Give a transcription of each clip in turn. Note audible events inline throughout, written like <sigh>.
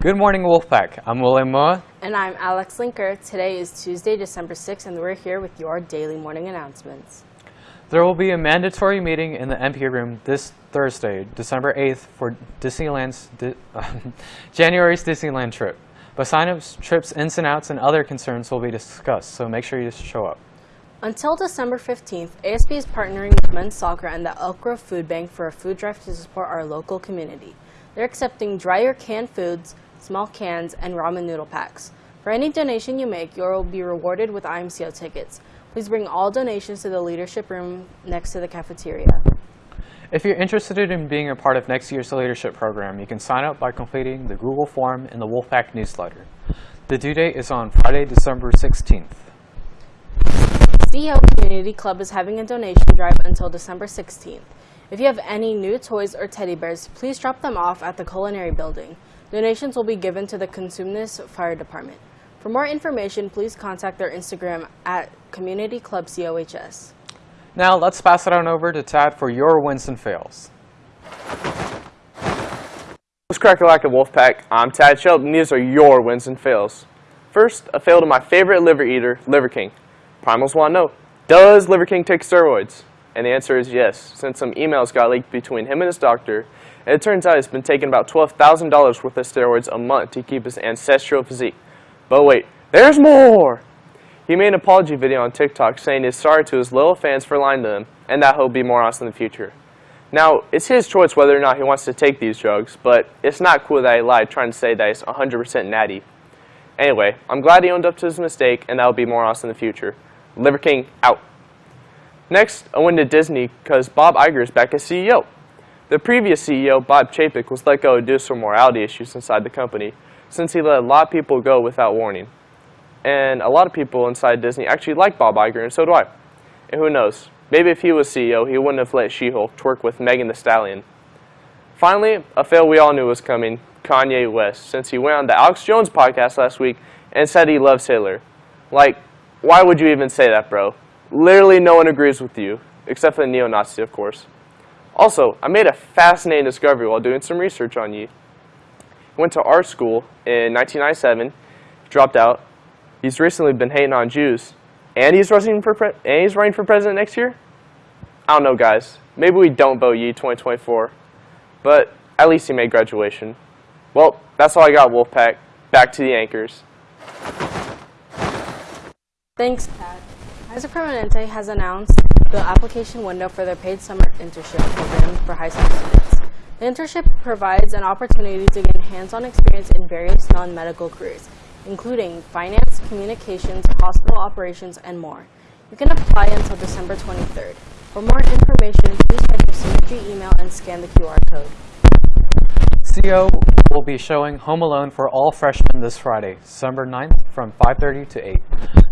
Good morning, Wolfpack. I'm William Moa. And I'm Alex Linker. Today is Tuesday, December 6th, and we're here with your daily morning announcements. There will be a mandatory meeting in the MP room this Thursday, December 8th, for Disneyland's Di <laughs> January's Disneyland trip. But sign-ups, trips, ins and outs, and other concerns will be discussed, so make sure you show up. Until December 15th, ASB is partnering with Men's Soccer and the Elk Grove Food Bank for a food drive to support our local community. They're accepting dry or canned foods, small cans, and ramen noodle packs. For any donation you make, you will be rewarded with IMCO tickets. Please bring all donations to the leadership room next to the cafeteria. If you're interested in being a part of next year's leadership program, you can sign up by completing the Google form in the Wolfpack newsletter. The due date is on Friday, December 16th. CEO Community Club is having a donation drive until December 16th. If you have any new toys or teddy bears, please drop them off at the Culinary Building. Donations will be given to the Cosumnes Fire Department. For more information, please contact their Instagram at Community Club COHS. Now let's pass it on over to Tad for your wins and fails. What's cracking like a Wolfpack? I'm Tad Shelton and these are your wins and fails. First, a fail to my favorite liver eater, Liver King. Primals want to know, does Liver King take steroids? And the answer is yes, since some emails got leaked between him and his doctor, and it turns out he's been taking about $12,000 worth of steroids a month to keep his ancestral physique. But wait, there's more! He made an apology video on TikTok saying he's sorry to his loyal fans for lying to him, and that he'll be more honest in the future. Now, it's his choice whether or not he wants to take these drugs, but it's not cool that he lied trying to say that he's 100% natty. Anyway, I'm glad he owned up to his mistake, and that'll be more honest in the future. Liver King, out. Next, I went to Disney because Bob Iger is back as CEO. The previous CEO, Bob Chapek, was let go due to some morality issues inside the company, since he let a lot of people go without warning. And a lot of people inside Disney actually like Bob Iger, and so do I. And who knows, Maybe if he was CEO, he wouldn't have let She-Hulk twerk with Megan Thee Stallion. Finally, a fail we all knew was coming, Kanye West, since he went on the Alex Jones podcast last week and said he loves Hitler. Like, why would you even say that, bro? Literally no one agrees with you, except for the neo-Nazi, of course. Also, I made a fascinating discovery while doing some research on you. He went to art school in 1997, dropped out. He's recently been hating on Jews, and he's running for and he's running for president next year. I don't know, guys. Maybe we don't vote Ye 2024, but at least he made graduation. Well, that's all I got, Wolfpack. Back to the anchors. Thanks, Pat. Kaiser Permanente has announced the application window for their paid summer internship program for high school students. The internship provides an opportunity to gain hands-on experience in various non-medical careers, including finance, communications, hospital operations, and more. You can apply until December 23rd. For more information, please check your Synergy email and scan the QR code. CO will be showing Home Alone for all freshmen this Friday, December 9th from 5.30 to 8.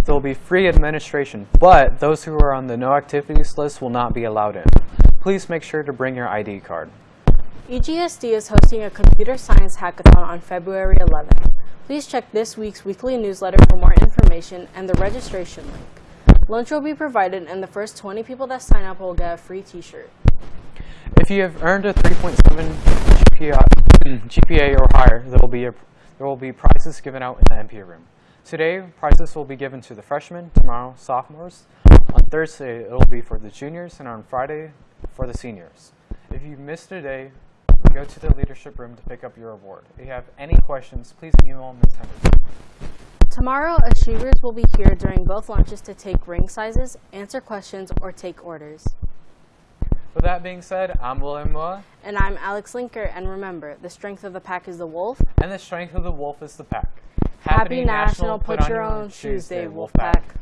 There will be free administration, but those who are on the no activities list will not be allowed in. Please make sure to bring your ID card. EGSD is hosting a computer science hackathon on February 11th. Please check this week's weekly newsletter for more information and the registration link. Lunch will be provided and the first 20 people that sign up will get a free t-shirt. If you have earned a 3.7 GPA, <clears throat> or higher, there will, be a, there will be prizes given out in the MP room. Today, prizes will be given to the freshmen, tomorrow, sophomores. On Thursday, it will be for the juniors, and on Friday, for the seniors. If you missed a day, go to the leadership room to pick up your award. If you have any questions, please email Ms. Henderson. Tomorrow, achievers will be here during both lunches to take ring sizes, answer questions, or take orders. With that being said, I'm William Moore. And I'm Alex Linker, and remember, the strength of the pack is the wolf. And the strength of the wolf is the pack. Happy, Happy National, National Put, Put Your Own Shoes Day, Wolf Pack. pack.